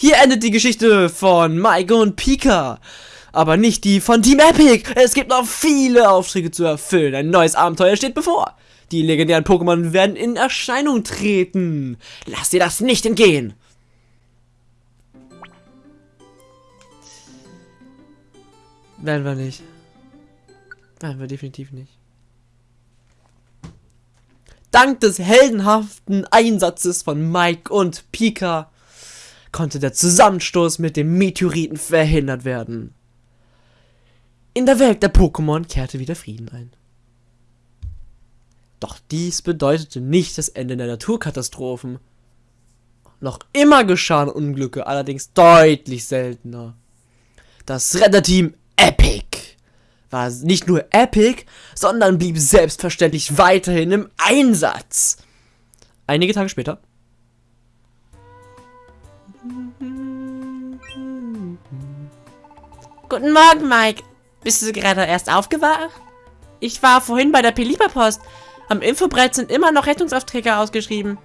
Hier endet die Geschichte von Mike und Pika. Aber nicht die von Team Epic. Es gibt noch viele Aufträge zu erfüllen. Ein neues Abenteuer steht bevor. Die legendären Pokémon werden in Erscheinung treten. Lass dir das nicht entgehen. Werden wir nicht. Werden wir definitiv nicht. Dank des heldenhaften Einsatzes von Mike und Pika konnte der Zusammenstoß mit dem Meteoriten verhindert werden. In der Welt der Pokémon kehrte wieder Frieden ein. Doch dies bedeutete nicht das Ende der Naturkatastrophen. Noch immer geschahen Unglücke, allerdings deutlich seltener. Das Retterteam Epic war nicht nur epic, sondern blieb selbstverständlich weiterhin im Einsatz. Einige Tage später. Guten Morgen, Mike. Bist du gerade erst aufgewacht? Ich war vorhin bei der Pelipa-Post. Am Infobrett sind immer noch Rettungsaufträge ausgeschrieben.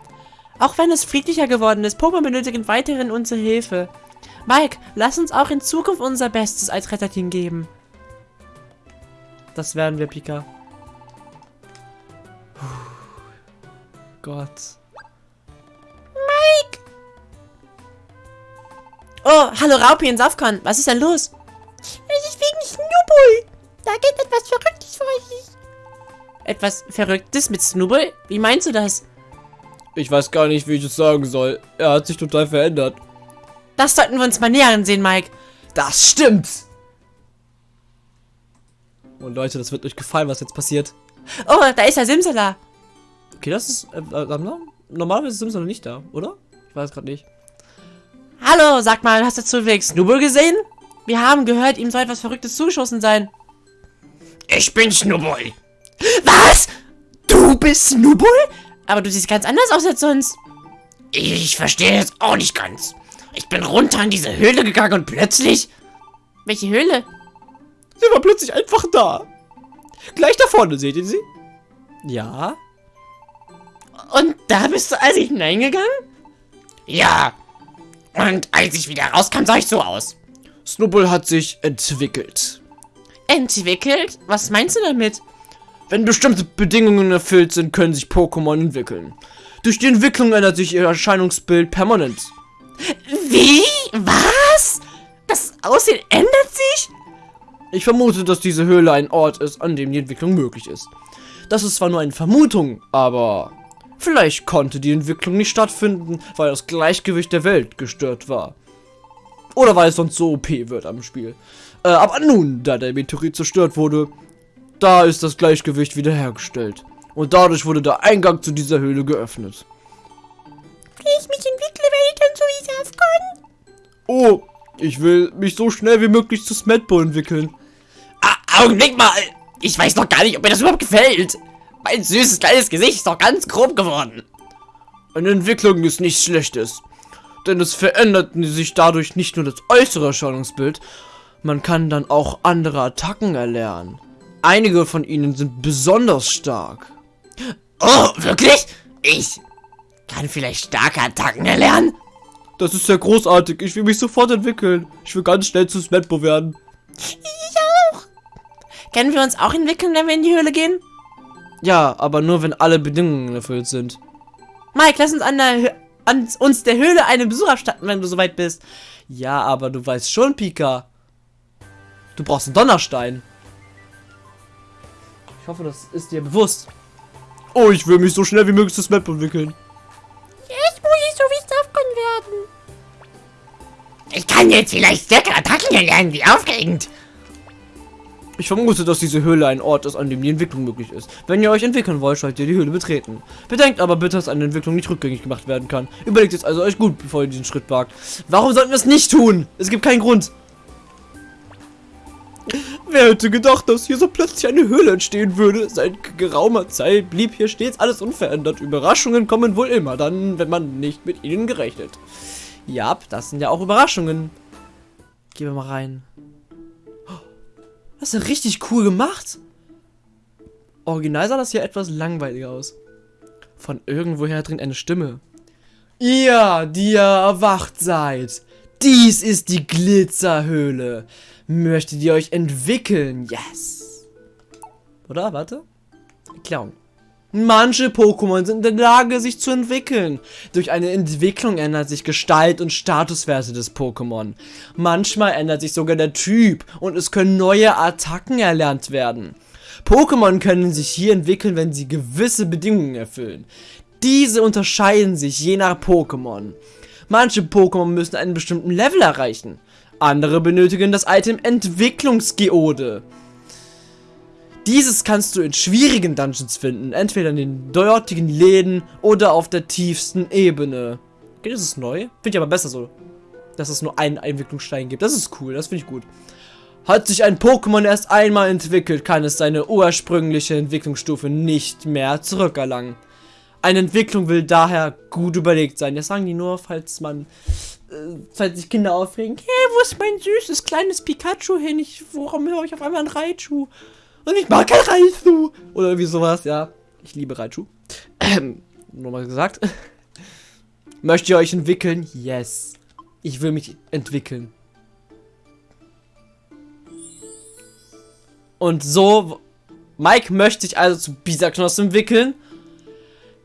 Auch wenn es friedlicher geworden ist, Pokémon benötigen weiterhin unsere Hilfe. Mike, lass uns auch in Zukunft unser Bestes als Retterteam geben. Das werden wir, Pika. Puh. Gott. Mike! Oh, hallo Raupi und Safkon. Was ist denn los? Etwas Verrücktes mit Snowball? Wie meinst du das? Ich weiß gar nicht, wie ich es sagen soll. Er hat sich total verändert. Das sollten wir uns mal näher ansehen, Mike. Das stimmt! Und oh, Leute, das wird euch gefallen, was jetzt passiert. Oh, da ist der Simsala. Okay, das ist... Äh, äh, normalerweise ist Simsala nicht da, oder? Ich weiß gerade nicht. Hallo, sag mal, hast du zufällig Snubble gesehen? Wir haben gehört, ihm soll etwas Verrücktes zugeschossen sein. Ich bin Snubble. Was? Du bist Snubble? Aber du siehst ganz anders aus als sonst. Ich verstehe es auch nicht ganz. Ich bin runter in diese Höhle gegangen und plötzlich... Welche Höhle? Sie war plötzlich einfach da. Gleich da vorne, seht ihr sie? Ja. Und da bist du also hineingegangen? Ja. Und als ich wieder rauskam, sah ich so aus. Snubble hat sich entwickelt. Entwickelt? Was meinst du damit? Wenn bestimmte Bedingungen erfüllt sind, können sich Pokémon entwickeln. Durch die Entwicklung ändert sich ihr Erscheinungsbild permanent. Wie? Was? Das Aussehen ändert sich? Ich vermute, dass diese Höhle ein Ort ist, an dem die Entwicklung möglich ist. Das ist zwar nur eine Vermutung, aber vielleicht konnte die Entwicklung nicht stattfinden, weil das Gleichgewicht der Welt gestört war. Oder weil es sonst so OP wird am Spiel. Äh, aber nun, da der Meteorit zerstört wurde, da ist das Gleichgewicht wiederhergestellt. Und dadurch wurde der Eingang zu dieser Höhle geöffnet. Wie ich mich entwickle, werde ich dann so wie Safcon? Oh, ich will mich so schnell wie möglich zu Smetbo entwickeln. Augenblick mal! Ich weiß noch gar nicht, ob mir das überhaupt gefällt. Mein süßes kleines Gesicht ist doch ganz grob geworden. Eine Entwicklung ist nichts Schlechtes. Denn es verändert sich dadurch nicht nur das äußere Erscheinungsbild, man kann dann auch andere Attacken erlernen. Einige von ihnen sind besonders stark. Oh, wirklich? Ich kann vielleicht starke Attacken erlernen? Das ist ja großartig. Ich will mich sofort entwickeln. Ich will ganz schnell zu Smetbo werden. Ich können wir uns auch entwickeln, wenn wir in die Höhle gehen? Ja, aber nur wenn alle Bedingungen erfüllt sind. Mike, lass uns an, der, an uns der Höhle einen Besuch abstatten, wenn du soweit bist. Ja, aber du weißt schon, Pika. Du brauchst einen Donnerstein. Ich hoffe, das ist dir bewusst. Oh, ich will mich so schnell wie möglich zu Map entwickeln. Jetzt muss ich so wie Safcon werden. Ich kann jetzt vielleicht stärkere Attacken erlernen, wie aufregend. Ich vermute, dass diese Höhle ein Ort ist, an dem die Entwicklung möglich ist. Wenn ihr euch entwickeln wollt, solltet ihr die Höhle betreten. Bedenkt aber bitte, dass eine Entwicklung nicht rückgängig gemacht werden kann. Überlegt es also euch gut, bevor ihr diesen Schritt wagt. Warum sollten wir es nicht tun? Es gibt keinen Grund. Wer hätte gedacht, dass hier so plötzlich eine Höhle entstehen würde? Seit geraumer Zeit blieb hier stets alles unverändert. Überraschungen kommen wohl immer dann, wenn man nicht mit ihnen gerechnet. Ja, das sind ja auch Überraschungen. Gehen wir mal rein. Das ist ja richtig cool gemacht. Original sah das hier etwas langweiliger aus. Von irgendwoher drin eine Stimme. Ihr, die ihr erwacht seid, Dies ist die Glitzerhöhle. Möchtet ihr euch entwickeln? Yes. Oder? Warte. Erklärung. Manche Pokémon sind in der Lage, sich zu entwickeln. Durch eine Entwicklung ändert sich Gestalt und Statuswerte des Pokémon. Manchmal ändert sich sogar der Typ und es können neue Attacken erlernt werden. Pokémon können sich hier entwickeln, wenn sie gewisse Bedingungen erfüllen. Diese unterscheiden sich je nach Pokémon. Manche Pokémon müssen einen bestimmten Level erreichen. Andere benötigen das Item Entwicklungsgeode. Dieses kannst du in schwierigen Dungeons finden, entweder in den dortigen Läden oder auf der tiefsten Ebene. Okay, das ist neu. Finde ich aber besser so, dass es nur einen Entwicklungsstein gibt. Das ist cool, das finde ich gut. Hat sich ein Pokémon erst einmal entwickelt, kann es seine ursprüngliche Entwicklungsstufe nicht mehr zurückerlangen. Eine Entwicklung will daher gut überlegt sein. Das sagen die nur, falls man, äh, sich Kinder aufregen. Hey, wo ist mein süßes kleines Pikachu hin? Ich, warum höre ich auf einmal ein Raichu? Und ich mag kein Raichu. Oder irgendwie sowas, ja. Ich liebe Raichu. Ähm, nur mal gesagt. Möchtet ihr euch entwickeln? Yes. Ich will mich entwickeln. Und so, Mike möchte sich also zu Bisaknoss entwickeln.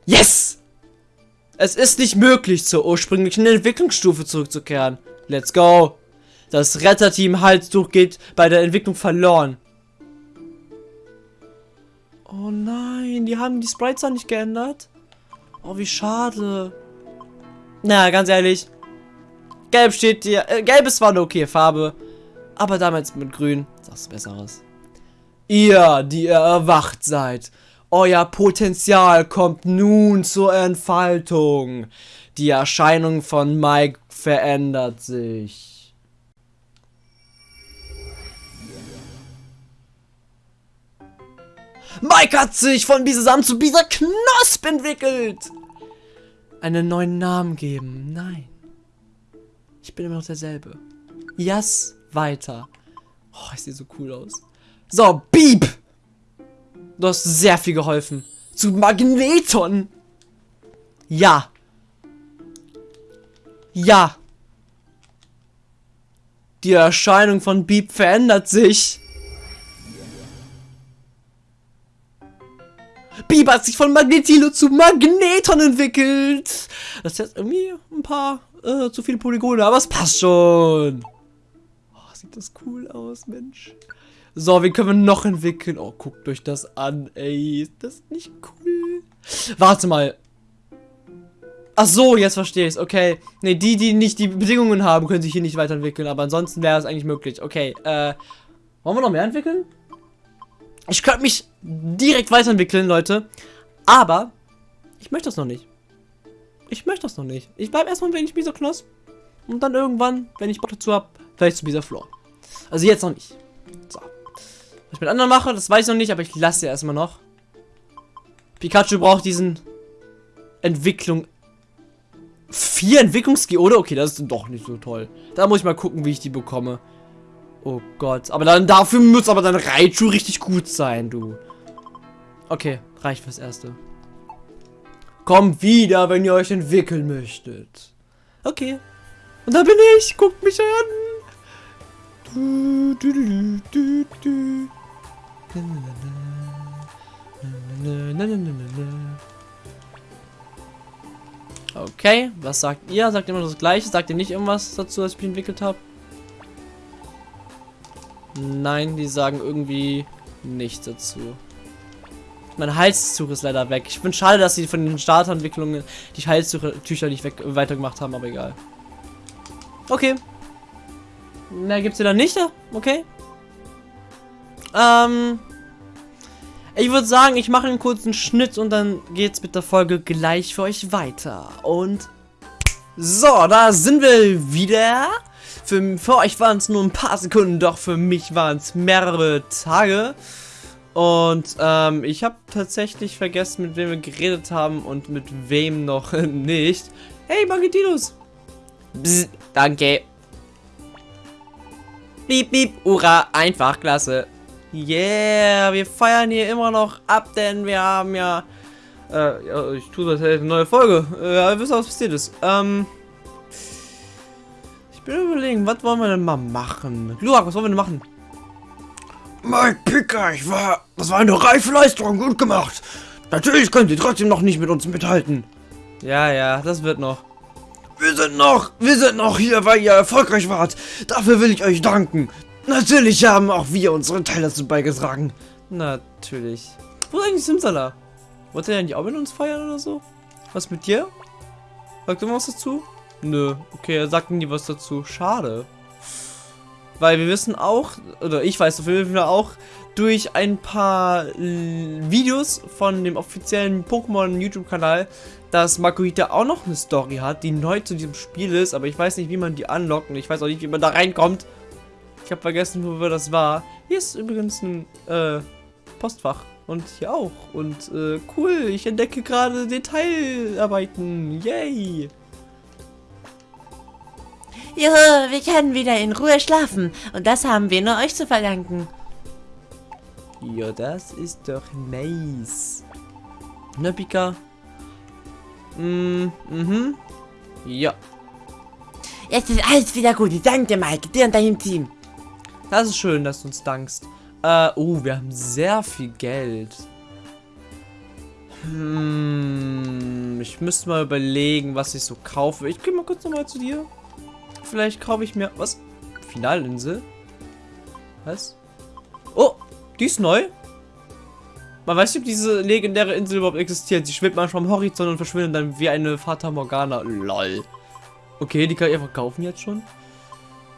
Yes! Es ist nicht möglich, zur ursprünglichen Entwicklungsstufe zurückzukehren. Let's go! Das Retterteam Halstuch geht bei der Entwicklung verloren. Oh nein, die haben die Sprites auch nicht geändert. Oh, wie schade. Na, ganz ehrlich. Gelb steht dir. Äh, Gelb ist zwar eine okay Farbe. Aber damals mit Grün. Das ist Besseres. Ihr, die ihr erwacht seid. Euer Potenzial kommt nun zur Entfaltung. Die Erscheinung von Mike verändert sich. Mike hat sich von Bisasam zu Bisa Knosp entwickelt. Einen neuen Namen geben. Nein. Ich bin immer noch derselbe. Yes, weiter. Oh, ich sehe so cool aus. So, Beep! Du hast sehr viel geholfen. Zu Magneton! Ja. Ja. Die Erscheinung von Beep verändert sich. Beep hat sich von Magnetilo zu Magneton entwickelt. Das ist jetzt irgendwie ein paar äh, zu viele Polygone, aber es passt schon. Oh, sieht das cool aus, Mensch. So, wie können wir noch entwickeln? Oh, guckt euch das an, ey. Ist das nicht cool? Warte mal. Ach so, jetzt verstehe ich es. Okay. Ne, die, die nicht die Bedingungen haben, können sich hier nicht weiterentwickeln. Aber ansonsten wäre es eigentlich möglich. Okay, äh. Wollen wir noch mehr entwickeln? Ich könnte mich direkt weiterentwickeln, Leute. Aber ich möchte das noch nicht. Ich möchte das noch nicht. Ich bleibe erstmal wenn ich Bisa Knoss. Und dann irgendwann, wenn ich Bock dazu habe, vielleicht zu Bisa Floor. Also jetzt noch nicht. So. Was ich mit anderen mache, das weiß ich noch nicht, aber ich lasse ja erstmal noch. Pikachu braucht diesen Entwicklung. Vier Entwicklungsgeode? Okay, das ist doch nicht so toll. Da muss ich mal gucken, wie ich die bekomme. Oh Gott. Aber dann dafür muss aber dann Raichu richtig gut sein, du. Okay, reicht fürs Erste. Kommt wieder, wenn ihr euch entwickeln möchtet. Okay. Und da bin ich. Guckt mich an. Du, du, du, du, du. Okay, was sagt ihr? Sagt immer das gleiche? Sagt ihr nicht irgendwas dazu, was ich entwickelt habe? Nein, die sagen irgendwie nichts dazu. Mein Halstuch ist leider weg. Ich finde schade, dass sie von den Starterentwicklungen die Halstücher nicht weg weitergemacht haben, aber egal. Okay. Mehr gibt's hier dann nicht, okay? Ähm, ich würde sagen, ich mache einen kurzen Schnitt und dann geht's mit der Folge gleich für euch weiter. Und so, da sind wir wieder. Für, für euch waren es nur ein paar Sekunden, doch für mich waren es mehrere Tage. Und ähm, ich habe tatsächlich vergessen, mit wem wir geredet haben und mit wem noch nicht. Hey, Magetinos! Bzz, danke. Piep, piep, hurra, einfach, klasse. Yeah, wir feiern hier immer noch ab, denn wir haben ja... Äh, ja, ich tue das, eine neue Folge. Äh, ihr wisst, was passiert ist. Ähm... bin überlegen, was wollen wir denn mal machen? Glurak, was wollen wir denn machen? Mike Picker, ich war. Das war eine reife Leistung, gut gemacht. Natürlich könnt ihr trotzdem noch nicht mit uns mithalten. Ja, ja, das wird noch. Wir sind noch, wir sind noch hier, weil ihr erfolgreich wart. Dafür will ich euch danken. Natürlich haben auch wir unseren Teil dazu beigetragen. Natürlich. Wo ist eigentlich Simsala? Wollte er nicht auch mit uns feiern oder so? Was mit dir? Sagt er was dazu? Nö. Okay, er sagt nie was dazu. Schade. Weil wir wissen auch, oder ich weiß auf jeden Fall auch, durch ein paar Videos von dem offiziellen Pokémon YouTube-Kanal, dass Makuhita auch noch eine Story hat, die neu zu diesem Spiel ist, aber ich weiß nicht, wie man die anlockt und ich weiß auch nicht, wie man da reinkommt. Ich habe vergessen, wo das war. Hier ist übrigens ein äh, Postfach und hier auch. Und äh, cool, ich entdecke gerade Detailarbeiten. Yay! Juhu, wir können wieder in Ruhe schlafen. Und das haben wir nur euch zu verdanken. Ja, das ist doch nice. Ne, Pika? Mm, mhm. Ja, Jetzt ist alles wieder gut. Ich danke dir, Mike. Dir und deinem Team. Das ist schön, dass du uns dankst. Äh, oh, wir haben sehr viel Geld. Hm, ich müsste mal überlegen, was ich so kaufe. Ich gehe mal kurz nochmal zu dir. Vielleicht kaufe ich mir... Was? Finalinsel? Was? Oh, die ist neu. Man weiß nicht, ob diese legendäre Insel überhaupt existiert. Sie schwebt manchmal am Horizont und verschwindet dann wie eine Fata Morgana. Lol. Okay, die kann ich einfach kaufen jetzt schon.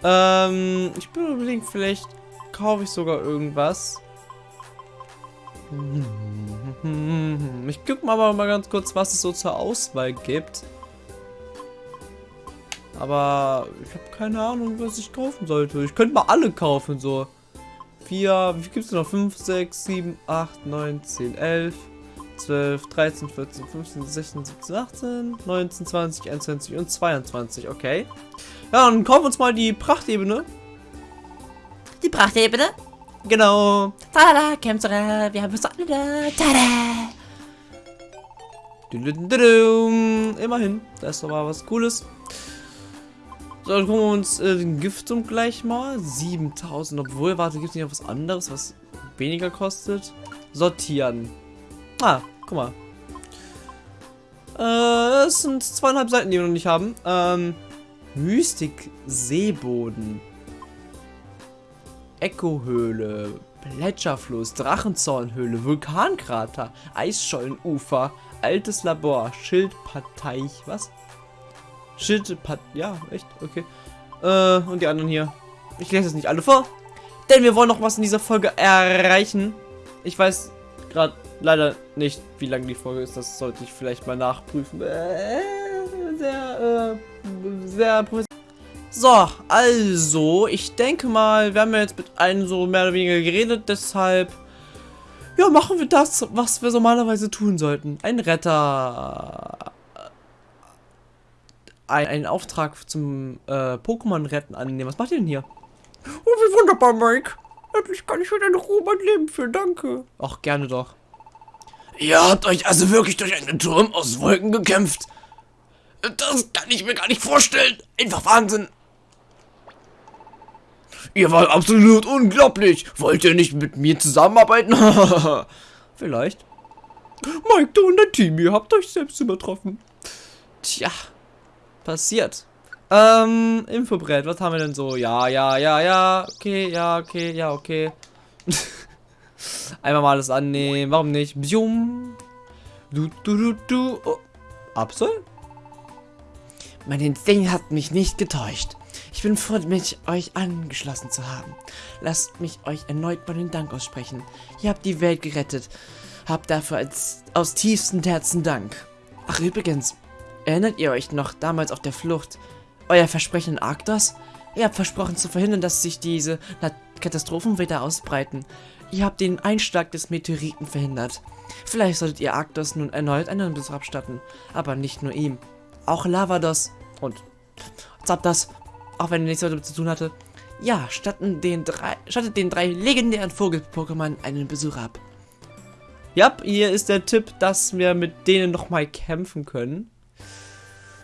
Ähm, ich bin überlegen, vielleicht kaufe ich sogar irgendwas. Ich gucke mal, mal ganz kurz, was es so zur Auswahl gibt. Aber ich habe keine Ahnung, was ich kaufen sollte. Ich könnte mal alle kaufen, so. 4, wie gibt es noch? 5, 6, 7, 8, 9, 10, 11, 12, 13, 14, 15, 16, 17, 18, 19, 20, 21 und 22. Okay. Ja, dann kaufen wir uns mal die Prachtebene. Die Prachtebene. Genau. Tada, Kämpfer, wir haben es alle da. Tada. Immerhin, das ist doch mal was Cooles. So, dann gucken wir uns äh, den Giftum gleich mal. 7000. Obwohl, warte, gibt es nicht noch was anderes, was weniger kostet? Sortieren. Ah, guck mal. Äh, das sind zweieinhalb Seiten, die wir noch nicht haben. Ähm, Mystik Seeboden. Echohöhle. Gletscherfluss, Drachenzornhöhle, Vulkankrater, Eisschollenufer, altes Labor, Schildparteich, was? Schildpat, ja, echt, okay. Äh, und die anderen hier. Ich lese es nicht alle vor, denn wir wollen noch was in dieser Folge erreichen. Ich weiß gerade leider nicht, wie lang die Folge ist, das sollte ich vielleicht mal nachprüfen. Äh, sehr, äh, sehr professionell. So, also, ich denke mal, wir haben ja jetzt mit allen so mehr oder weniger geredet, deshalb, ja, machen wir das, was wir normalerweise tun sollten. Ein Retter. Ein, einen Auftrag zum äh, Pokémon-Retten annehmen. Was macht ihr denn hier? Oh, wie wunderbar, Mike. Endlich kann ich wieder in Ruhe mein Leben führen, danke. Ach, gerne doch. Ihr habt euch also wirklich durch einen Turm aus Wolken gekämpft. Das kann ich mir gar nicht vorstellen. Einfach Wahnsinn. Ihr wart absolut unglaublich. Wollt ihr nicht mit mir zusammenarbeiten? Vielleicht. Mike, du und dein Team, ihr habt euch selbst übertroffen. Tja, passiert. Ähm, Infobrett, was haben wir denn so? Ja, ja, ja, ja, okay, ja, okay, ja, okay. Einmal mal alles annehmen, warum nicht? Bjum. Du, du, du, du. Oh. Absol? Mein Instinkt hat mich nicht getäuscht. Ich bin froh, mich euch angeschlossen zu haben. Lasst mich euch erneut meinen Dank aussprechen. Ihr habt die Welt gerettet. Habt dafür als, aus tiefstem Herzen Dank. Ach übrigens, erinnert ihr euch noch damals auf der Flucht? Euer Versprechen in Arktos? Ihr habt versprochen zu verhindern, dass sich diese Katastrophen wieder ausbreiten. Ihr habt den Einschlag des Meteoriten verhindert. Vielleicht solltet ihr Arktos nun erneut einen Besuch abstatten. Aber nicht nur ihm. Auch Lavados und Zapdos, auch wenn er nichts damit zu tun hatte. Ja, statten den drei, stattet den drei legendären Vogel-Pokémon einen Besuch ab. Ja, hier ist der Tipp, dass wir mit denen nochmal kämpfen können.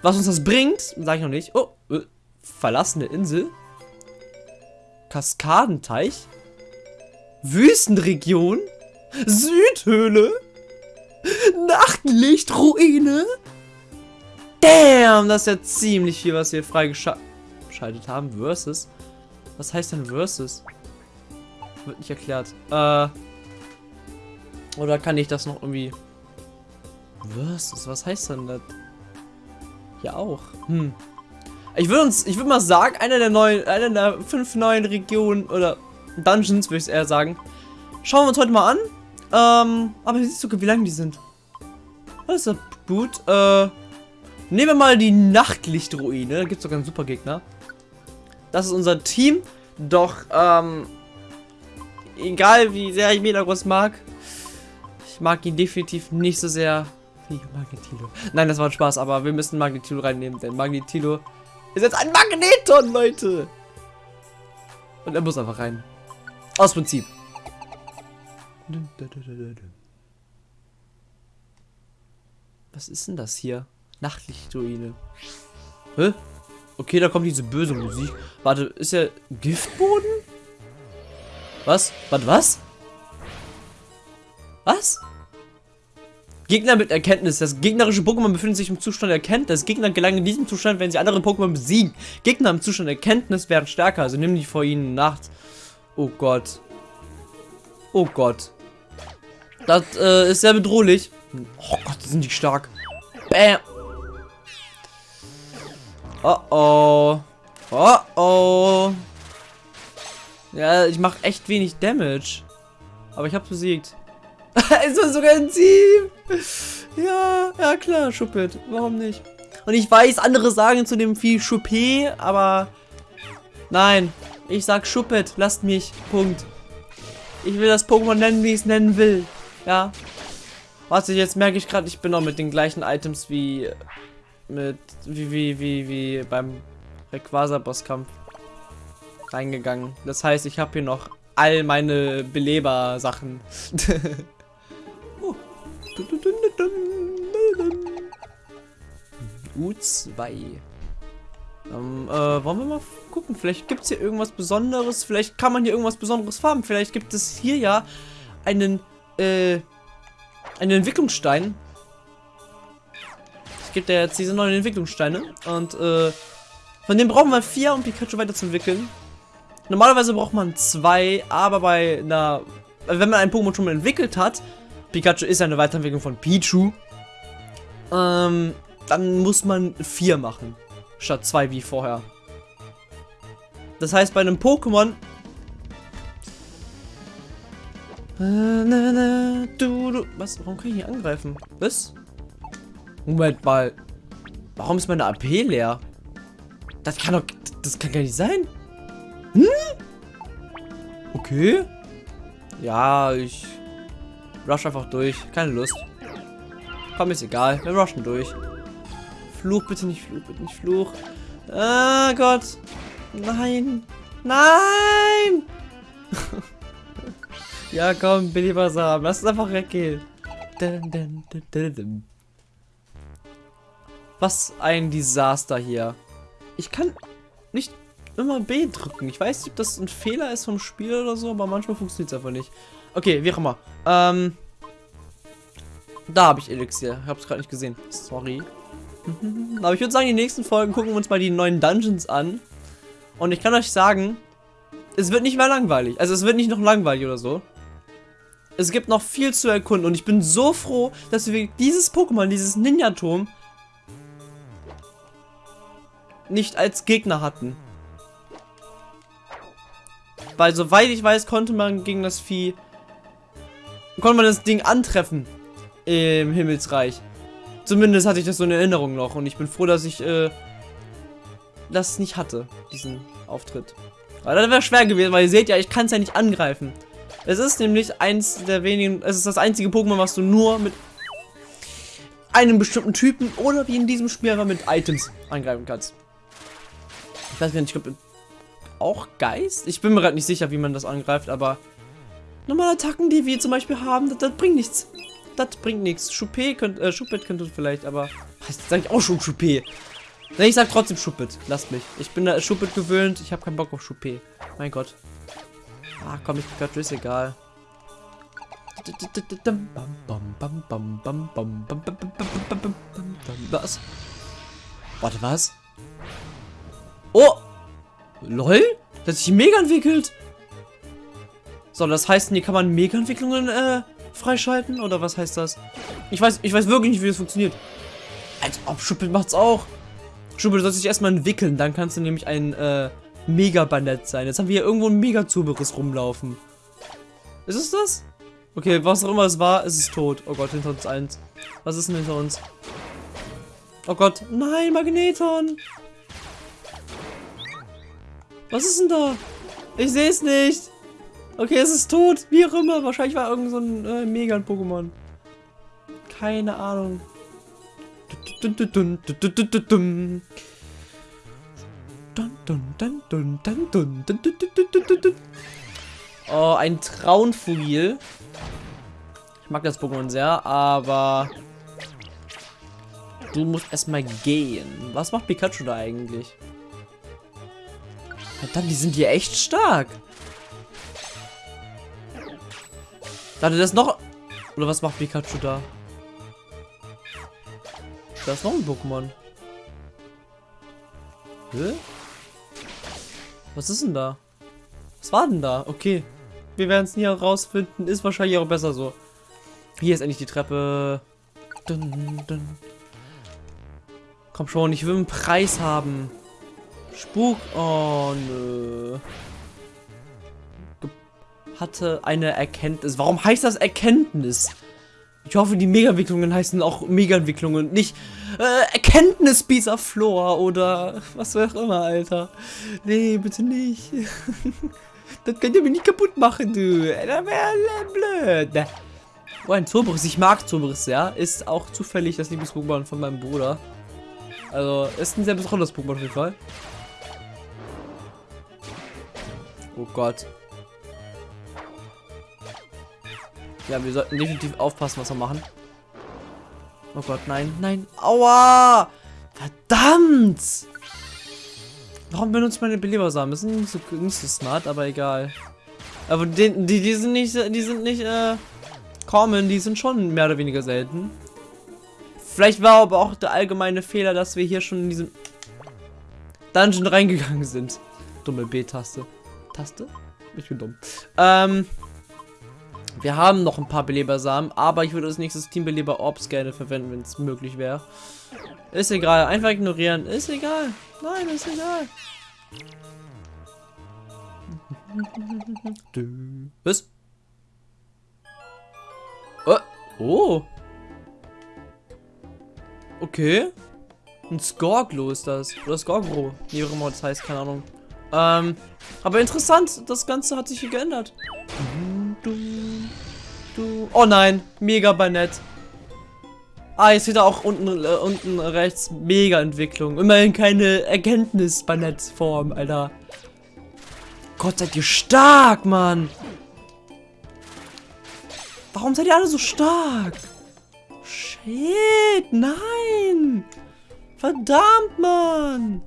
Was uns das bringt, sage ich noch nicht. Oh, äh, Verlassene Insel. Kaskadenteich. Wüstenregion. Südhöhle. Nachtlichtruine. Damn, das ist ja ziemlich viel, was wir freigeschaltet haben. Versus. Was heißt denn Versus? Wird nicht erklärt. Äh. Oder kann ich das noch irgendwie. Versus, was heißt denn das? Ja auch. Hm. Ich würde uns, ich würde mal sagen, einer der neuen, einer der fünf neuen Regionen oder Dungeons, würde ich eher sagen. Schauen wir uns heute mal an. Ähm, aber siehst du, wie lang die sind? Das ist ja gut. Äh, nehmen wir mal die Nachtlichtruine. Da gibt es sogar einen super Gegner. Das ist unser Team. Doch, ähm, egal wie sehr ich Metagross mag, ich mag ihn definitiv nicht so sehr wie Magnetilo. Nein, das war ein Spaß, aber wir müssen Magnetilo reinnehmen, denn Magnetilo ist jetzt ein Magneton, Leute. Und er muss einfach rein. Aus Prinzip. Was ist denn das hier? Nachtlichtruine. Hä? Okay, da kommt diese böse Musik. Warte, ist ja Giftboden? Was? Warte, was? Was? Gegner mit Erkenntnis. Das gegnerische Pokémon befindet sich im Zustand der Erkenntnis. Gegner gelangen in diesem Zustand, wenn sie andere Pokémon besiegen. Gegner im Zustand Erkenntnis werden stärker. Also nimm die vor ihnen Nacht. Oh Gott. Oh Gott. Das äh, ist sehr bedrohlich. Oh Gott, sind die stark. Bam. Oh oh. Oh oh. Ja, ich mache echt wenig Damage. Aber ich habe besiegt. es war sogar ein Team. Ja, ja klar, Schuppet. Warum nicht? Und ich weiß, andere sagen zu dem Vieh Schuppé, aber nein. Ich sag Schuppet, lasst mich. Punkt. Ich will das Pokémon nennen, wie ich es nennen will. Ja. Ich jetzt merke ich gerade, ich bin noch mit den gleichen Items wie mit wie wie wie wie beim Rayquaza Bosskampf reingegangen. Das heißt, ich habe hier noch all meine Beleber Sachen. U2. Ähm, äh, wollen wir mal gucken? Vielleicht gibt es hier irgendwas Besonderes. Vielleicht kann man hier irgendwas Besonderes farben. Vielleicht gibt es hier ja einen, äh, einen Entwicklungsstein. Gibt ja jetzt diese neuen Entwicklungssteine. Und, äh, von denen brauchen wir vier, um Pikachu weiterzuentwickeln. Normalerweise braucht man zwei, aber bei einer, wenn man ein Pokémon schon mal entwickelt hat, Pikachu ist eine Weiterentwicklung von Pichu, ähm, dann muss man vier machen, statt zwei wie vorher. Das heißt, bei einem Pokémon was? Warum kann ich nicht angreifen? Was? Moment mal. Warum ist meine AP leer? Das kann doch... Das kann gar nicht sein. Hm? Okay. Ja, ich rush einfach durch. Keine Lust. Komm, ist egal. Wir rushen durch. Fluch, bitte nicht, Fluch, bitte nicht, Fluch. Ah, Gott. Nein. Nein! ja, komm, Billy Basam. Lass uns einfach weggehen. Was ein Desaster hier. Ich kann nicht immer B drücken. Ich weiß nicht, ob das ein Fehler ist vom Spiel oder so, aber manchmal funktioniert es einfach nicht. Okay, wie auch immer. Ähm, da habe ich Elixier. Ich habe es gerade nicht gesehen. Sorry. aber ich würde sagen, die nächsten Folgen gucken wir uns mal die neuen Dungeons an. Und ich kann euch sagen, es wird nicht mehr langweilig. Also es wird nicht noch langweilig oder so. Es gibt noch viel zu erkunden und ich bin so froh, dass wir dieses Pokémon, dieses Ninja-Turm, nicht als Gegner hatten. Weil soweit ich weiß, konnte man gegen das Vieh... Konnte man das Ding antreffen. Im Himmelsreich. Zumindest hatte ich das so in Erinnerung noch. Und ich bin froh, dass ich äh, das nicht hatte. Diesen Auftritt. Weil das wäre schwer gewesen, weil ihr seht ja, ich kann es ja nicht angreifen. Es ist nämlich eins der wenigen... Es ist das einzige Pokémon, was du nur mit einem bestimmten Typen oder wie in diesem Spiel mit Items angreifen kannst. Ich weiß gar nicht, ich glaube auch Geist? Ich bin mir gerade nicht sicher, wie man das angreift, aber normale Attacken, die wir zum Beispiel haben, das, das bringt nichts. Das bringt nichts. Choupé könnte, äh, Choupet könnte vielleicht, aber heißt das eigentlich auch schon Choupé? Ne, ich sag trotzdem Schuppet. Lasst mich. Ich bin da Schuppet gewöhnt. Ich habe keinen Bock auf Schuppet. Mein Gott. Ah, komm, ich Pikachu ist egal. Was? Warte, was? Oh! LOL? Das hat sich mega entwickelt. So, das heißt, hier kann man Mega-Entwicklungen äh, freischalten? Oder was heißt das? Ich weiß, ich weiß wirklich nicht, wie das funktioniert. Als ob Schuppel macht's auch. Schuppel, du sollst dich erstmal entwickeln. Dann kannst du nämlich ein äh, Mega-Bandett sein. Jetzt haben wir hier irgendwo ein Mega-Zuberiss rumlaufen. Ist es das? Okay, was auch immer es war, es ist tot. Oh Gott, hinter uns eins. Was ist denn hinter uns? Oh Gott, nein, Magneton. Was ist denn da? Ich sehe es nicht. Okay, es ist tot. Wie auch immer. Wahrscheinlich war irgend so ein äh, Megan-Pokémon. Keine Ahnung. Oh, ein Traunfugil. Ich mag das Pokémon sehr, aber... Du musst erstmal gehen. Was macht Pikachu da eigentlich? Verdammt, die sind hier echt stark. Warte, das noch... Oder was macht Pikachu da? Da ist noch ein Pokémon. Hä? Was ist denn da? Was war denn da? Okay. Wir werden es nie herausfinden. Ist wahrscheinlich auch besser so. Hier ist endlich die Treppe. Dun, dun. Komm schon, ich will einen Preis haben. Spuk. Oh, nö. Ge hatte eine Erkenntnis. Warum heißt das Erkenntnis? Ich hoffe, die Mega-Entwicklungen heißen auch Mega-Entwicklungen, nicht äh, Erkenntnis Pizza Floor oder was auch immer, Alter. Nee, bitte nicht. das könnt ihr mir nicht kaputt machen, du. Das wäre blöd. Oh, ein Zobris. Ich mag Zobris, ja. Ist auch zufällig das Lieblings-Pokémon von meinem Bruder. Also, ist ein sehr besonderes Pokémon auf jeden Fall. Oh Gott. Ja, wir sollten definitiv aufpassen, was wir machen. Oh Gott, nein, nein. Aua! Verdammt! Warum benutzt meine Belebersamen? Das sind nicht so, nicht so smart, aber egal. Aber die, die, die sind nicht, die sind nicht, äh, common, die sind schon mehr oder weniger selten. Vielleicht war aber auch der allgemeine Fehler, dass wir hier schon in diesem Dungeon reingegangen sind. Dumme B-Taste. Taste? Ich bin dumm. Ähm, wir haben noch ein paar Belebersamen, aber ich würde als nächstes Teambeleber Orbs gerne verwenden, wenn es möglich wäre. Ist egal, einfach ignorieren. Ist egal. Nein, ist egal. Was? Oh. oh. Okay. Ein Skorglo ist das. Oder Skorgro. Wie auch immer das heißt, keine Ahnung. Ähm, aber interessant, das Ganze hat sich hier geändert. Du, du. Oh nein, mega Banett. Ah, jetzt da auch unten, äh, unten rechts mega Entwicklung. Immerhin keine Erkenntnis-Banett-Form, Alter. Gott, seid ihr stark, Mann. Warum seid ihr alle so stark? Shit, nein. Verdammt, Mann.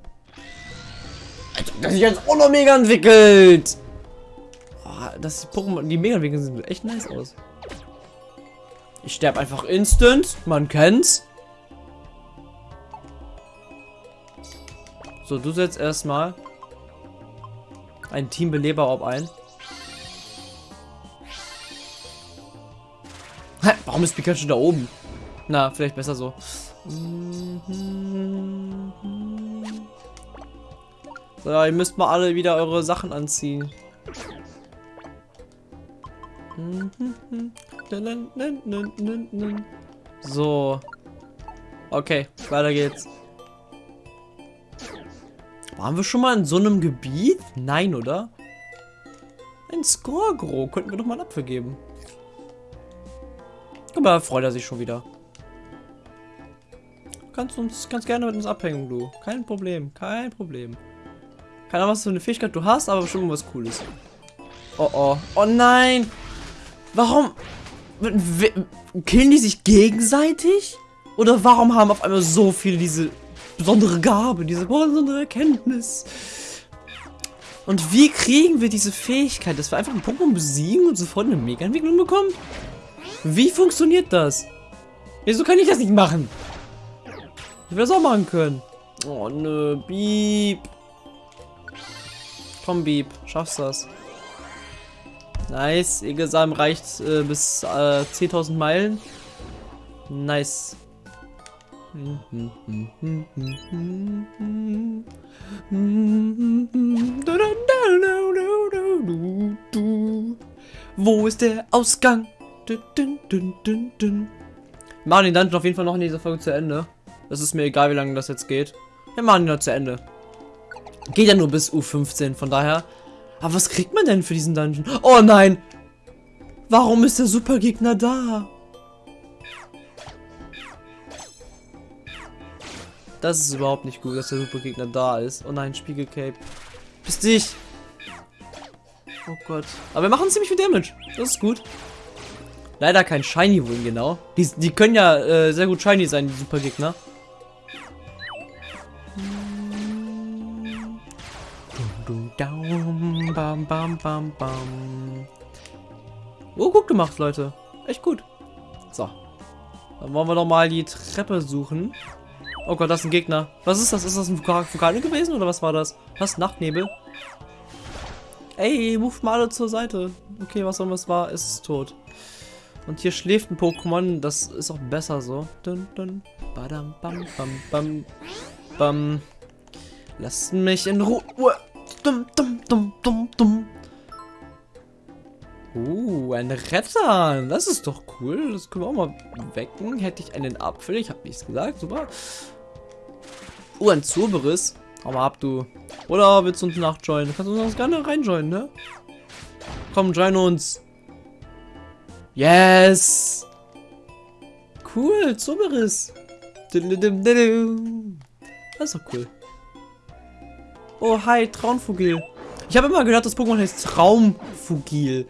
Das sich jetzt auch noch mega entwickelt. Oh, das die Pokémon, die mega entwickeln sind echt nice aus. Ich sterbe einfach instant. Man kennt's. So, du setzt erstmal ein Teambeleber ob ein. Hä, warum ist Pikachu da oben? Na, vielleicht besser so. So, ihr müsst mal alle wieder eure Sachen anziehen. So. Okay, weiter geht's. Waren wir schon mal in so einem Gebiet? Nein, oder? Ein Skorgro. Könnten wir doch mal einen Apfel geben. Guck mal, freut er sich schon wieder. Kannst uns ganz gerne mit uns abhängen, du. Kein Problem, kein Problem. Keine Ahnung, was für eine Fähigkeit du hast, aber bestimmt was Cooles. Oh oh. Oh nein! Warum? Killen die sich gegenseitig? Oder warum haben auf einmal so viele diese besondere Gabe, diese besondere Erkenntnis. Und wie kriegen wir diese Fähigkeit, dass wir einfach ein Pokémon besiegen und sofort eine Mega-Entwicklung bekommen? Wie funktioniert das? Wieso kann ich das nicht machen? Ich will das auch machen können. Oh nö, Beep. Komm, Beep, schaffst das. Nice, Egelsamen reicht äh, bis äh, 10.000 Meilen. Nice. Wo ist der Ausgang? Wir machen den Dungeon auf jeden Fall noch in dieser Folge zu Ende. Das ist mir egal, wie lange das jetzt geht. Wir machen ihn noch zu Ende. Geht ja nur bis U15, von daher. Aber was kriegt man denn für diesen Dungeon? Oh nein! Warum ist der Supergegner da? Das ist überhaupt nicht gut, dass der Supergegner da ist. Oh nein, Spiegelcape. Bis dich! Oh Gott. Aber wir machen ziemlich viel Damage. Das ist gut. Leider kein Shiny Wing, genau. Die, die können ja äh, sehr gut Shiny sein, die Supergegner. Dum, bam, bam, bam, bam. Oh, gut gemacht, Leute. Echt gut. So. Dann wollen wir doch mal die Treppe suchen. Oh Gott, das ist ein Gegner. Was ist das? Ist das ein Vulkan gewesen oder was war das? Was? Nachtnebel? Ey, move mal alle zur Seite. Okay, was auch immer es war, ist es tot. Und hier schläft ein Pokémon, das ist auch besser so. Dun, dun, badam, bam, bam, bam, bam. Lasst mich in Ruhe. Dum, dum, dum, dum, dum. Uh, ein Retter. Das ist doch cool. Das können wir auch mal wecken. Hätte ich einen Apfel. Ich habe nichts gesagt. Super. Uh, ein Zurberis. Hau mal ab, du. Oder willst du uns nachjoinen? Du kannst uns gerne reinjoinen, ne? Komm, join uns. Yes! Cool, Zurberis. Das ist doch cool. Oh, hi, Traumfugil. Ich habe immer gehört, das Pokémon heißt Traumfugil.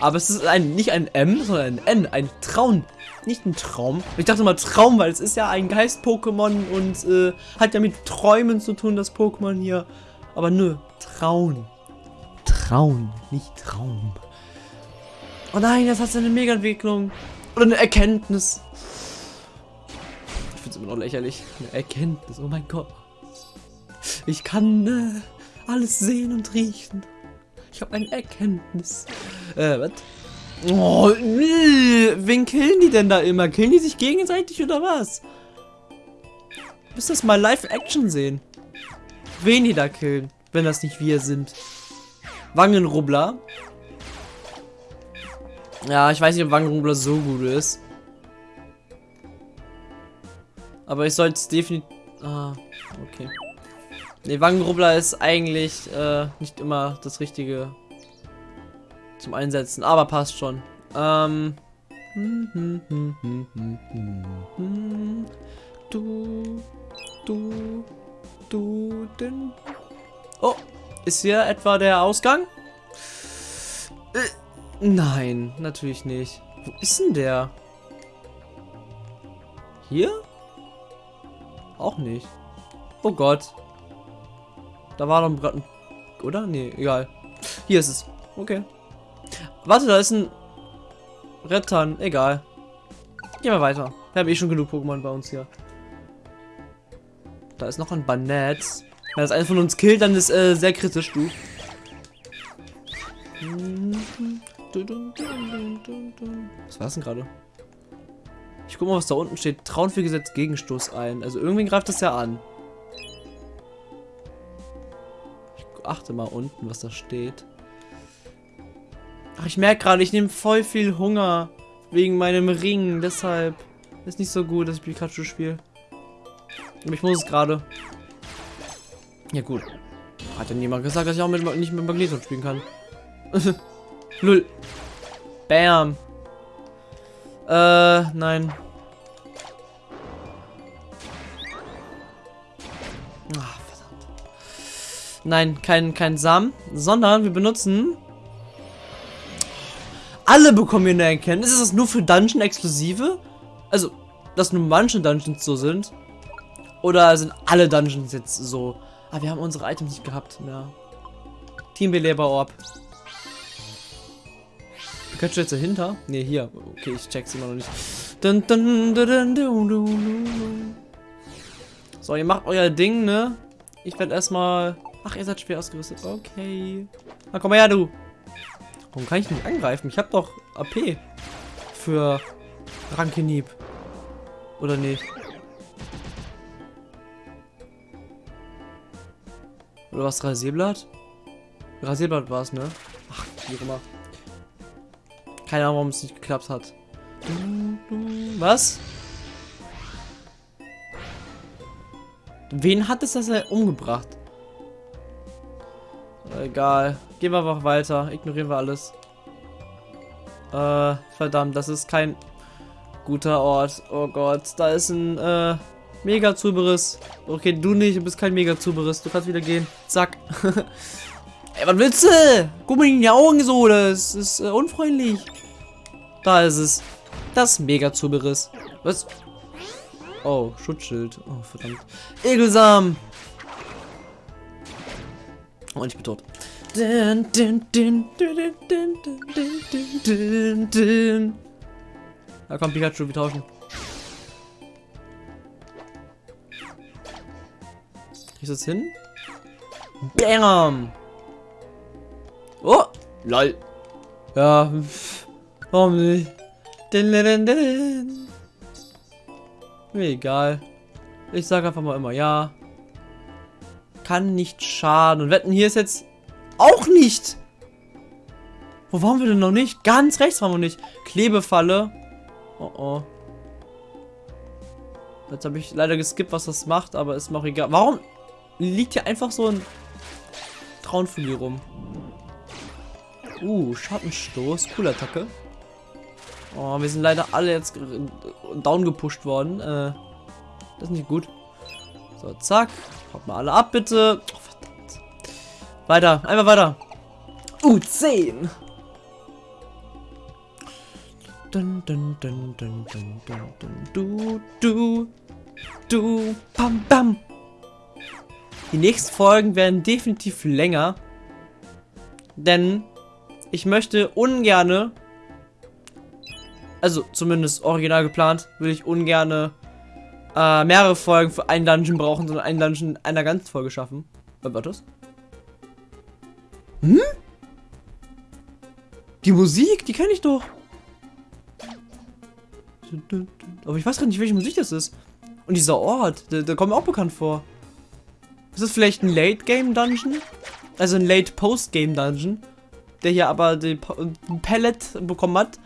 Aber es ist ein, nicht ein M, sondern ein N, ein Traum. Nicht ein Traum. Ich dachte mal Traum, weil es ist ja ein Geist-Pokémon und äh, hat ja mit Träumen zu tun, das Pokémon hier. Aber nö, Traun. Traun, nicht Traum. Oh nein, das hat eine Mega-Entwicklung. Oder eine Erkenntnis. Ich finde es immer noch lächerlich. Eine Erkenntnis, oh mein Gott. Ich kann äh, alles sehen und riechen. Ich habe eine Erkenntnis. Äh, was? Oh, nee. Wen killen die denn da immer? Killen die sich gegenseitig oder was? Müsst das mal Live-Action sehen. Wen die da killen, wenn das nicht wir sind. Wangenrubbler. Ja, ich weiß nicht, ob Wangenrubbler so gut ist. Aber ich sollte es definitiv... Ah, okay. Ne, Wangenrubbler ist eigentlich äh, nicht immer das Richtige zum Einsetzen, aber passt schon. Ähm. Du, du, du, denn. Oh, ist hier etwa der Ausgang? Äh, nein, natürlich nicht. Wo ist denn der? Hier? Auch nicht. Oh Gott. Da war doch gerade ein... Oder? Nee, egal. Hier ist es. Okay. Warte, da ist ein... Rettern. Egal. Gehen wir weiter. Wir haben eh schon genug Pokémon bei uns hier. Da ist noch ein Banett. Wenn das einer von uns killt, dann ist äh, sehr kritisch, du. Was war das denn gerade? Ich guck mal, was da unten steht. Trauen für Gesetz Gegenstoß ein. Also irgendwie greift das ja an. Achte mal unten, was da steht. Ach, ich merke gerade, ich nehme voll viel Hunger wegen meinem Ring. Deshalb ist nicht so gut, dass ich Pikachu spiele. Aber ich muss es gerade. Ja gut. Hat ja niemand gesagt, dass ich auch mit, nicht mit Magneton spielen kann. Null. Bam. Äh, nein. Nein, kein, kein Samen, sondern wir benutzen... Alle bekommen hier eine Erkenntnis. Ist das nur für Dungeon exklusive? Also, dass nur manche Dungeons so sind. Oder sind alle Dungeons jetzt so? Ah, wir haben unsere Items nicht gehabt. Ja. Teambeleber-Orb. Pikachu jetzt dahinter? Ne, hier. Okay, ich check's immer noch nicht. Dun, dun, dun. So, ihr macht euer Ding, ne? Ich werde erstmal... Ach, ihr seid schwer ausgerüstet. Okay. Na, komm mal her, du. Warum kann ich nicht angreifen? Ich habe doch AP. Für Rankenieb. Oder nicht? Oder was? Rasierblatt? Rasierblatt war es, ne? Ach, wie auch immer. Keine Ahnung, warum es nicht geklappt hat. Was? Wen hat es das denn umgebracht? Egal. Gehen wir einfach weiter. Ignorieren wir alles. Äh, verdammt, das ist kein guter Ort. Oh Gott, da ist ein, äh, Mega-Zuberiss. Okay, du nicht, du bist kein Mega-Zuberiss. Du kannst wieder gehen. Zack. Ey, was willst du? Guck mir in die Augen so, das ist äh, unfreundlich. Da ist es. Das Mega-Zuberiss. Was? Oh, Schutzschild. Oh, verdammt. Egelsam. Und ich bin tot. Da kommt Pikachu, wir tauschen. Kriegst das hin? Bam! Oh! Lol. Ja, pff, warum nicht? Mir egal. Ich sag einfach mal immer ja. Kann nicht schaden. Und wetten, hier ist jetzt auch nicht. Wo waren wir denn noch nicht? Ganz rechts waren wir nicht. Klebefalle. Oh oh. Jetzt habe ich leider geskippt, was das macht, aber ist mir auch egal. Warum liegt hier einfach so ein Traunfugel rum? Uh, Schattenstoß. Coole Attacke. Oh, wir sind leider alle jetzt down gepusht worden. Äh, das ist nicht gut. So, zack. Haut mal alle ab, bitte. Oh, verdammt. Weiter, einfach weiter. Uh, 10. Dun, dun, dun, dun, dun, dun, dun, du, du, du, bam, bam. Die nächsten Folgen werden definitiv länger. Denn ich möchte ungerne, also zumindest original geplant, will ich ungerne äh, mehrere Folgen für einen Dungeon brauchen, sondern einen Dungeon in einer ganzen Folge schaffen. Was das? Hm? Die Musik, die kenne ich doch. Aber ich weiß gar nicht, welche Musik das ist. Und dieser Ort, der, der kommt mir auch bekannt vor. Ist das vielleicht ein Late-Game-Dungeon? Also ein Late-Post-Game-Dungeon? Der hier aber ein Pallet bekommen hat.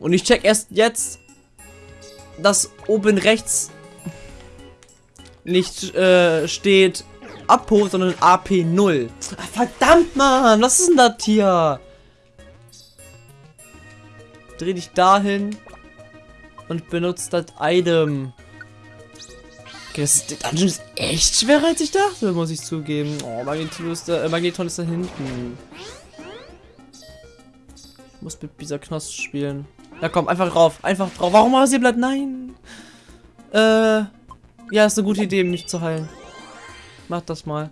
Und ich check erst jetzt, dass oben rechts nicht äh, steht Apo, sondern AP0. Ah, verdammt, Mann, was ist denn das hier? Dreh dich dahin und benutzt das Item. Okay, das der Dungeon ist echt schwerer als ich dachte, muss ich zugeben. Oh, Magneton ist da, äh, Magneton ist da hinten. Ich muss mit dieser Knost spielen. Ja, komm, einfach drauf. Einfach drauf. Warum Rasierblatt? Nein. Äh, ja, ist eine gute Idee, mich zu heilen. Mach das mal.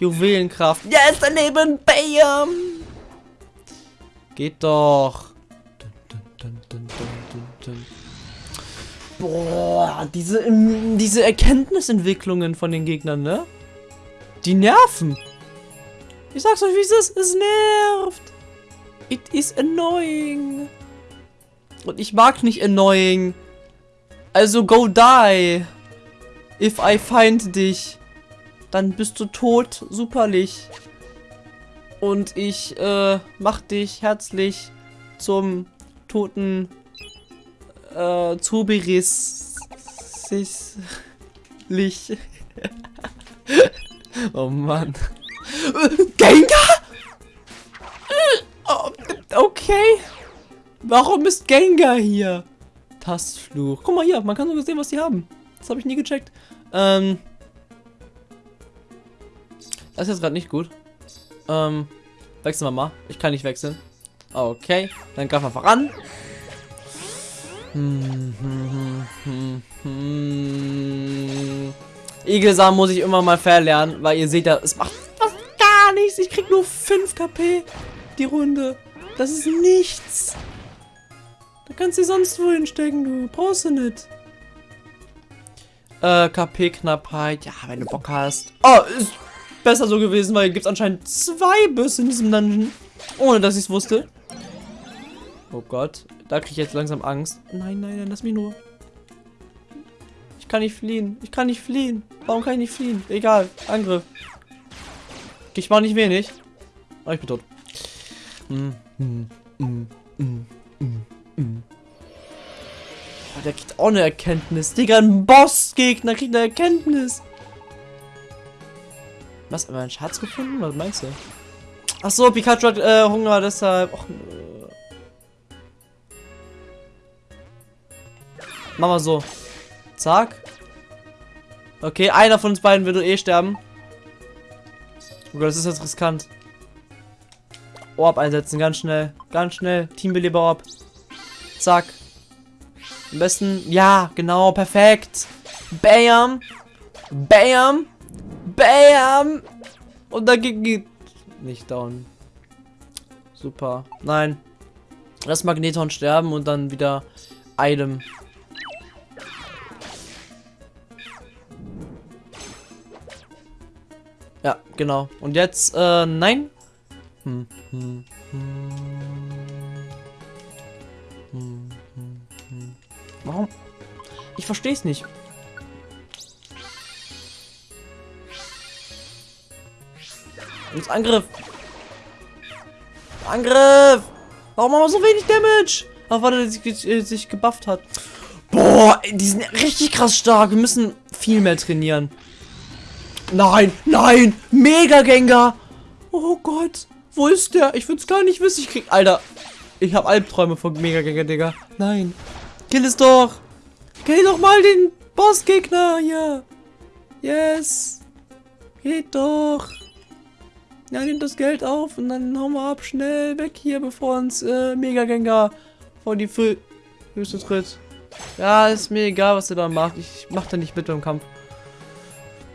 Juwelenkraft. Yes, daneben. Bam. Geht doch. Boah, diese, diese Erkenntnisentwicklungen von den Gegnern, ne? Die nerven. Ich sag's euch, wie es ist. Es nervt. It is annoying. Und ich mag nicht annoying. Also go die. If I find dich. Dann bist du tot. Superlich. Und ich, äh, mach dich herzlich zum toten, äh, Zuberis. Lich. oh Mann. Gengar? Okay. Warum ist Gengar hier? Tastfluch. Guck mal hier, man kann sogar sehen, was die haben. Das habe ich nie gecheckt. Ähm. Das ist jetzt gerade nicht gut. Ähm, wechseln wir mal. Ich kann nicht wechseln. Okay, dann greifen wir voran. Hm, hm, hm, hm, hm. Muss ich immer mal verlernen, weil ihr seht ja, es macht fast gar nichts. Ich krieg nur 5 KP die Runde. Das ist nichts. Da kannst du sonst wohin stecken, du. Brauchst du nicht. Äh, KP-Knappheit. Ja, wenn du Bock hast. Oh, ist besser so gewesen, weil gibt es anscheinend zwei Büsse in diesem Dungeon. Ohne, dass ich es wusste. Oh Gott. Da kriege ich jetzt langsam Angst. Nein, nein, nein, lass mich nur. Ich kann nicht fliehen. Ich kann nicht fliehen. Warum kann ich nicht fliehen? Egal. Angriff. Ich mach nicht wenig. Oh, ich bin tot. Mm, Oh, der kriegt auch eine Erkenntnis. Digga, ein Bossgegner kriegt eine Erkenntnis. Was, haben wir einen Schatz gefunden? Was meinst du? Ach so, Pikachu hat äh, Hunger, deshalb. Och. Mach mal so. Zack. Okay, einer von uns beiden wird eh sterben. Oh Gott, das ist jetzt riskant. Orb einsetzen, ganz schnell. Ganz schnell. Teambeleber Orb. Zack. Am besten. Ja, genau, perfekt. Bam. Bam. Bam. Und geht, geht nicht down. Super. Nein. Lass Magneton sterben und dann wieder Item. Ja, genau. Und jetzt, äh, nein. Warum? Ich verstehe es nicht. Und Angriff. Angriff. Warum haben wir so wenig Damage? Ach, weil er sich, äh, sich gebufft hat. Boah, die sind richtig krass stark. Wir müssen viel mehr trainieren. Nein, nein, Mega Gengar. Oh Gott, wo ist der? Ich würde es gar nicht wissen. Ich krieg, Alter, ich habe Albträume von Mega Gengar, Digga. Nein, kill es doch. Kill doch mal den Bossgegner hier. Yes. Geht doch. Ja, nimmt das Geld auf und dann hauen wir ab. Schnell weg hier, bevor uns äh, Mega Gengar vor die Fü Füße tritt. Ja, ist mir egal, was er da macht. Ich mach da nicht mit beim Kampf.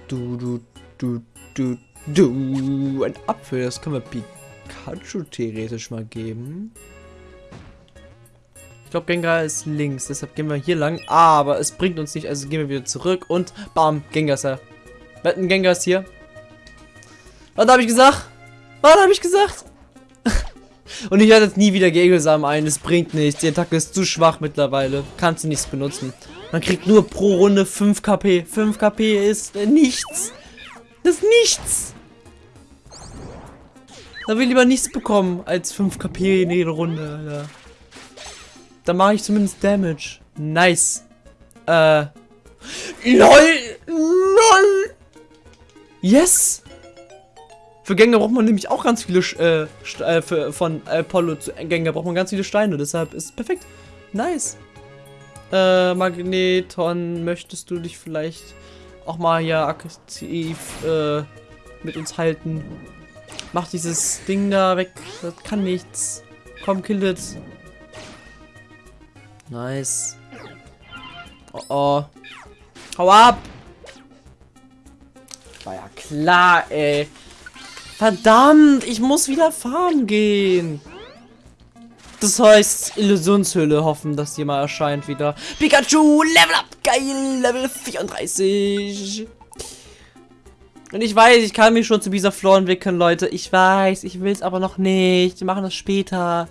Du, du, du, du, du. Ein Apfel, das können wir Pikachu theoretisch mal geben. Ich glaube, Gengar ist links, deshalb gehen wir hier lang. Aber es bringt uns nicht, also gehen wir wieder zurück und bam, Gengar ist da. Wetten, Gengar ist hier. Was habe ich gesagt? Was habe ich gesagt? und ich werde jetzt nie wieder Gegelsamen ein, es bringt nichts. Die Attacke ist zu schwach mittlerweile. Kannst du nichts benutzen. Man kriegt nur pro Runde 5 KP. 5 KP ist nichts. Das ist nichts. Da will ich lieber nichts bekommen als 5 KP in jeder Runde. Alter. Da mache ich zumindest Damage. Nice. Äh. LOL! LOL! Yes! Für Gänge braucht man nämlich auch ganz viele, äh, äh, für, von Apollo zu Gänge braucht man ganz viele Steine. Deshalb ist es perfekt. Nice. Äh, Magneton, möchtest du dich vielleicht auch mal hier aktiv äh, mit uns halten? Mach dieses Ding da weg. Das kann nichts. Komm, kill it. Nice. Oh oh. Hau ab! War ja klar, ey. Verdammt, ich muss wieder farmen gehen. Das heißt, Illusionshöhle hoffen, dass die mal erscheint wieder. Pikachu, Level up, geil, Level 34. Und ich weiß, ich kann mich schon zu dieser Floor entwickeln, Leute. Ich weiß, ich will es aber noch nicht. Wir machen das später.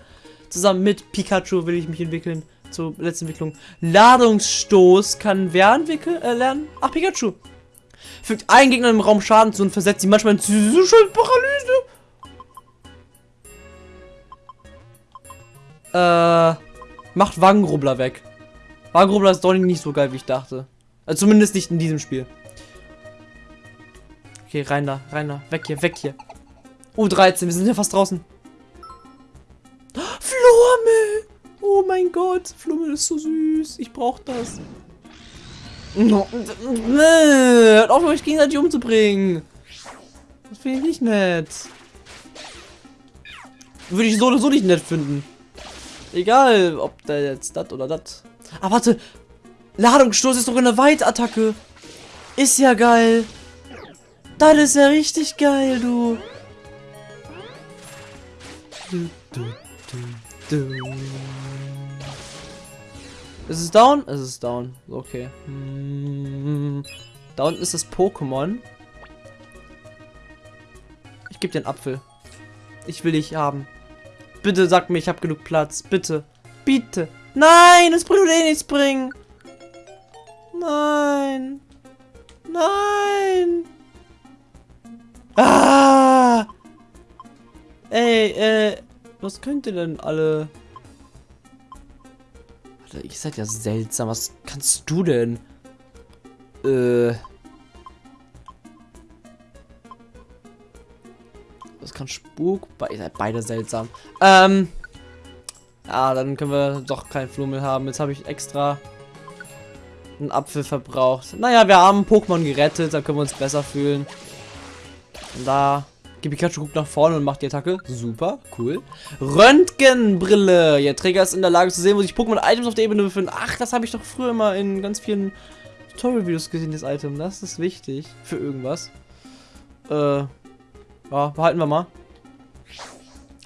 Zusammen mit Pikachu will ich mich entwickeln. Zur letzten Entwicklung. Ladungsstoß kann wer entwickeln, äh, lernen? Ach, Pikachu. Fügt einen Gegner im Raum Schaden zu und versetzt sie manchmal in Paralyse. Äh, macht Wangenrubbler weg. Wangenrubbler ist doch nicht so geil, wie ich dachte. Also zumindest nicht in diesem Spiel. Okay, rein da, rein da. Weg hier, weg hier. Oh, 13, wir sind ja fast draußen. Flormel! Oh mein Gott, Flormel ist so süß. Ich brauch das. Hört auf, euch gegenseitig umzubringen. Das finde ich nicht nett. würde ich so oder so nicht nett finden. Egal, ob der jetzt das oder das. Ah, warte. Ladungsstoß ist doch eine Weitattacke. Ist ja geil. Das ist ja richtig geil, du. Du, du, du, du. Ist es down? Es ist down. Okay. Hm. Da unten ist das Pokémon. Ich gebe dir einen Apfel. Ich will dich haben. Bitte sag mir, ich habe genug Platz. Bitte. Bitte. Nein, es bringt eh nichts bringen. Nein. Nein. Ah. Ey, äh, was könnt ihr denn alle? Alter, ihr seid ja seltsam. Was kannst du denn? Äh. Das kann Spuk. Be ihr seid beide seltsam. Ähm. Ja, dann können wir doch keinen Flummel haben. Jetzt habe ich extra einen Apfel verbraucht. Naja, wir haben Pokémon gerettet. Da können wir uns besser fühlen. Da. Pikachu guckt nach vorne und macht die Attacke. Super, cool. Röntgenbrille. Ihr Träger ist in der Lage zu sehen, wo sich Pokémon-Items auf der Ebene befinden. Ach, das habe ich doch früher immer in ganz vielen Tutorial-Videos gesehen, das Item. Das ist wichtig für irgendwas. Äh, ja, behalten wir mal.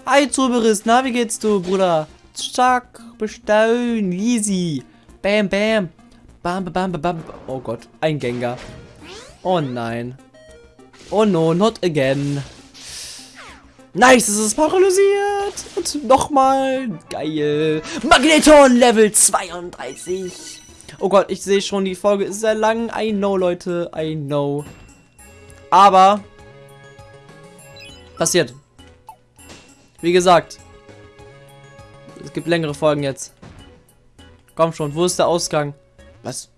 Hi, Zuberist. Na, wie geht's du, Bruder? Zack, bestellen, easy. Bam, bam. Bam, bam, bam, bam. Oh Gott, ein Gengar. Oh nein. Oh no, not again. Nice, es ist paralysiert. Und nochmal. Geil. Magneton Level 32. Oh Gott, ich sehe schon, die Folge ist sehr lang. I know, Leute. I know. Aber. Passiert. Wie gesagt. Es gibt längere Folgen jetzt. Komm schon, wo ist der Ausgang? Was?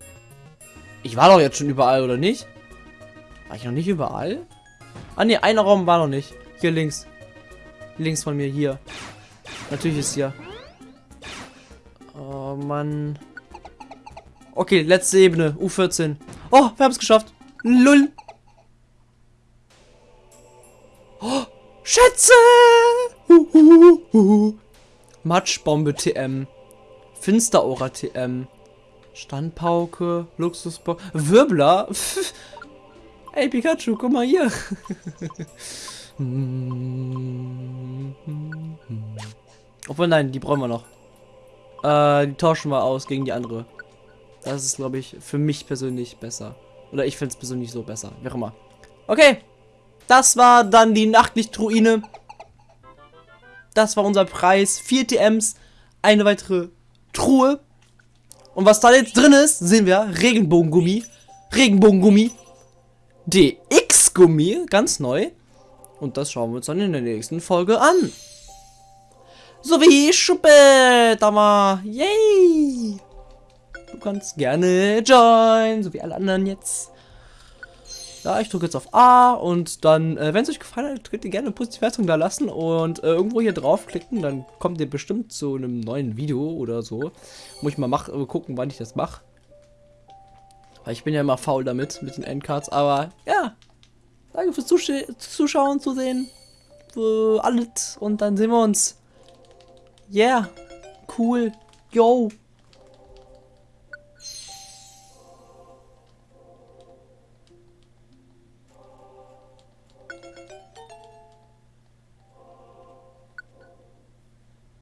Ich war doch jetzt schon überall, oder nicht? War ich noch nicht überall? Ah ne, einer Raum war noch nicht. Hier links. Links von mir, hier. Natürlich ist hier. Oh Mann. Okay, letzte Ebene. U14. Oh, wir haben es geschafft. Lull. Oh, Schätze! Huhuhu. Matschbombe TM. Finsteraura TM. Standpauke. Luxusbox. Wirbler. Ey, Pikachu, guck mal hier. Obwohl, nein, die brauchen wir noch. Äh, die tauschen wir aus gegen die andere. Das ist, glaube ich, für mich persönlich besser. Oder ich finde es persönlich so besser. Wie auch immer. Okay. Das war dann die Nachtlichtruine. Das war unser Preis. Vier TMs. Eine weitere Truhe. Und was da jetzt drin ist, sehen wir. Regenbogengummi. Regenbogengummi. DX-Gummi. Ganz neu. Und das schauen wir uns dann in der nächsten Folge an. So wie Schuppe. Yay. Du kannst gerne join, so wie alle anderen jetzt. Ja, ich drücke jetzt auf A und dann, äh, wenn es euch gefallen hat, könnt ihr gerne eine positive Wertung da lassen und äh, irgendwo hier draufklicken, dann kommt ihr bestimmt zu einem neuen Video oder so. Muss ich mal mach, äh, gucken, wann ich das mache. Weil ich bin ja immer faul damit, mit den Endcards, aber ja. Danke fürs Zusch Zuschauen, Zusehen, für alles und dann sehen wir uns. Yeah, cool, yo.